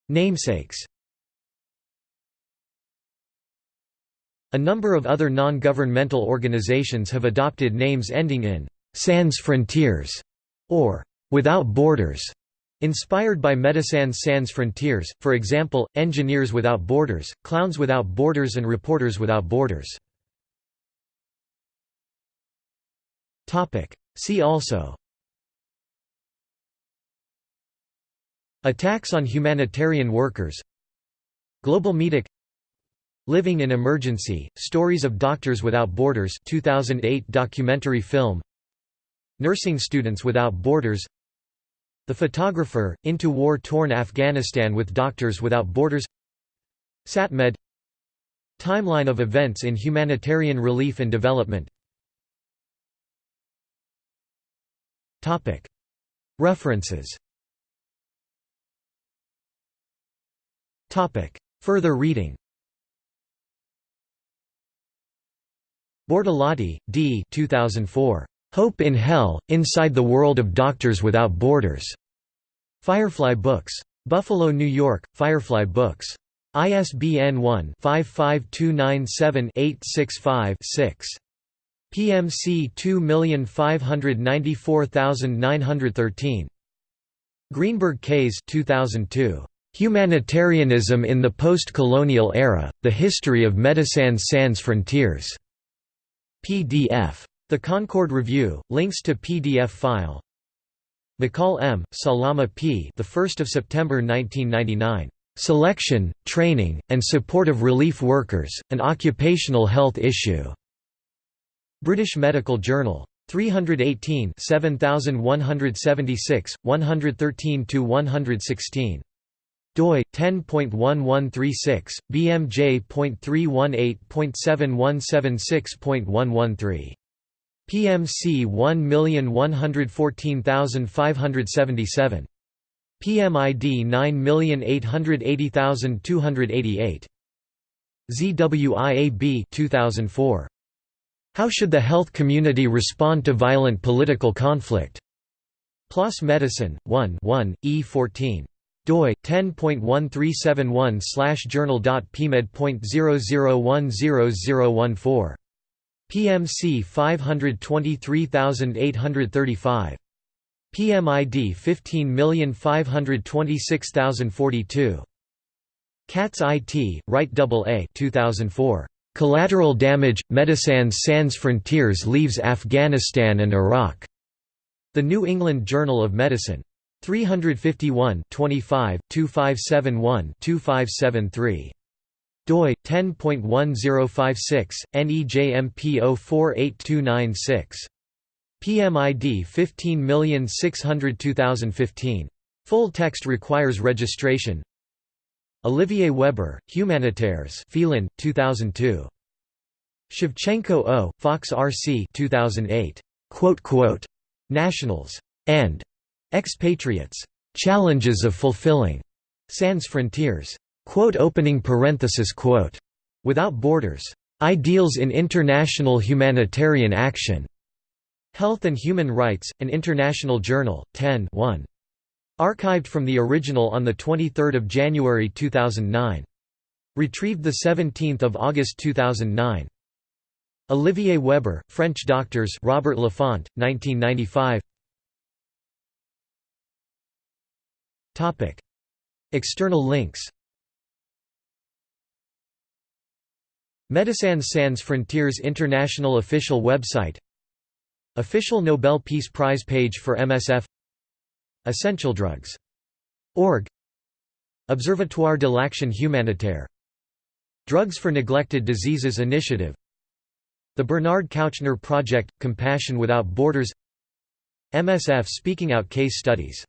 Namesakes A number of other non-governmental organizations have adopted names ending in «sans Frontiers» or «without borders». Inspired by Médecins Sans Frontières, for example, Engineers Without Borders, Clowns Without Borders and Reporters Without Borders. See also Attacks on humanitarian workers Global Medic Living in Emergency, Stories of Doctors Without Borders 2008 documentary film. Nursing Students Without Borders. The Photographer, Into War-Torn Afghanistan with Doctors Without Borders. SatMed. Timeline of events in humanitarian relief and development. References. Further reading Bortolotti, D. 2004. Hope in Hell, Inside the World of Doctors Without Borders. Firefly Books. Buffalo, New York, Firefly Books. ISBN 1-55297-865-6. PMC 2594913. Greenberg Kays 2002. Humanitarianism in the Post-Colonial Era, The History of Médecins Sans Frontières. PDF. The Concord Review, links to PDF file. McCall M., Salama P. The 1st of September 1999. Selection, Training, and Support of Relief Workers: An Occupational Health Issue. British Medical Journal. 318 7176, 113 116 doi 10.1136 bmj.318.7176.113 PMC 1114577 PMID 9880288 ZWIAB 2004 How should the health community respond to violent political conflict? PLOS Medicine 1 1 E14 doi 10.1371 journal.pmed.00100014 PMC 523835 PMID 15526042 Katz IT, Wright AA 2004. Collateral Damage, Médecins Sans Frontières leaves Afghanistan and Iraq. The New England Journal of Medicine. 351 25 2571 2573 doi 10.1056 nejmp 048296 PMID 15602015 Full text requires registration Olivier Weber, Humanitaires Félin, 2002. Shevchenko O., Fox RC 2008. Quote quote. Nationals. And Expatriates. Challenges of fulfilling sans frontières. Quote opening parenthesis quote. Without borders. Ideals in international humanitarian action. Health and Human Rights, an International Journal, 10 1. Archived from the original on 23 January 2009. Retrieved 17 August 2009. Olivier Weber, French Doctors Robert Laffont, 1995 External links. Médecins Sans Frontières International official website. Official Nobel Peace Prize page for MSF Essential drugs. Org. Observatoire de l'Action Humanitaire. Drugs for Neglected Diseases Initiative. The Bernard Kouchner Project – Compassion Without Borders. MSF Speaking Out Case Studies